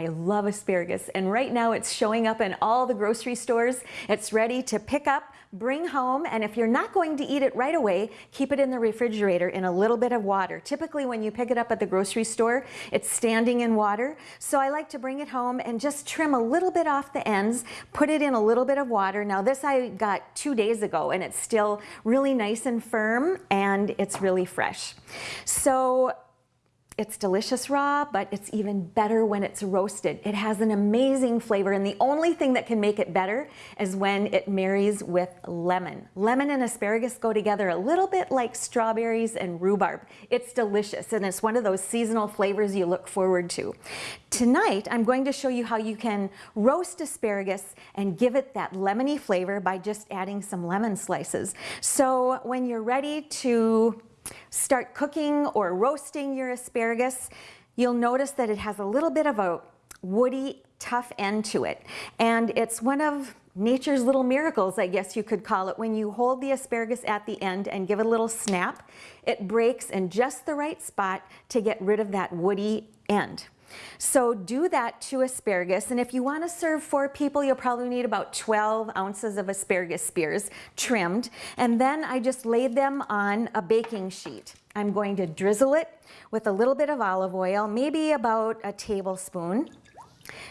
I love asparagus and right now it's showing up in all the grocery stores. It's ready to pick up, bring home, and if you're not going to eat it right away, keep it in the refrigerator in a little bit of water. Typically when you pick it up at the grocery store, it's standing in water. So I like to bring it home and just trim a little bit off the ends, put it in a little bit of water. Now this I got two days ago and it's still really nice and firm and it's really fresh. So it's delicious raw, but it's even better when it's roasted. It has an amazing flavor, and the only thing that can make it better is when it marries with lemon. Lemon and asparagus go together a little bit like strawberries and rhubarb. It's delicious, and it's one of those seasonal flavors you look forward to. Tonight, I'm going to show you how you can roast asparagus and give it that lemony flavor by just adding some lemon slices. So when you're ready to start cooking or roasting your asparagus, you'll notice that it has a little bit of a woody, tough end to it. And it's one of nature's little miracles, I guess you could call it. When you hold the asparagus at the end and give it a little snap, it breaks in just the right spot to get rid of that woody end. So do that to asparagus. And if you want to serve four people, you'll probably need about 12 ounces of asparagus spears trimmed. And then I just laid them on a baking sheet. I'm going to drizzle it with a little bit of olive oil, maybe about a tablespoon.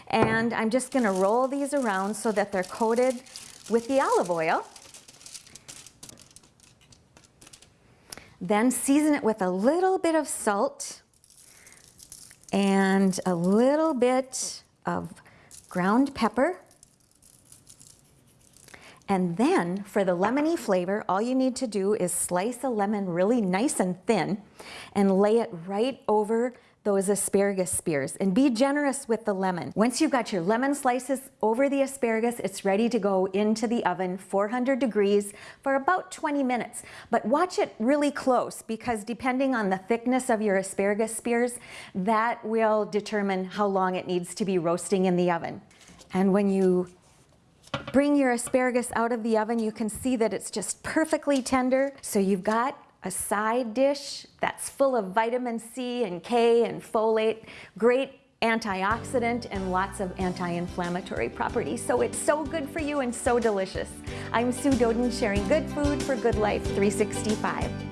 And I'm just going to roll these around so that they're coated with the olive oil. Then season it with a little bit of salt and a little bit of ground pepper. And then for the lemony flavor, all you need to do is slice a lemon really nice and thin and lay it right over those asparagus spears and be generous with the lemon. Once you've got your lemon slices over the asparagus, it's ready to go into the oven, 400 degrees for about 20 minutes. But watch it really close because depending on the thickness of your asparagus spears, that will determine how long it needs to be roasting in the oven. And when you bring your asparagus out of the oven, you can see that it's just perfectly tender. So you've got a side dish that's full of vitamin C and K and folate, great antioxidant and lots of anti-inflammatory properties. So it's so good for you and so delicious. I'm Sue Doeden sharing good food for good life 365.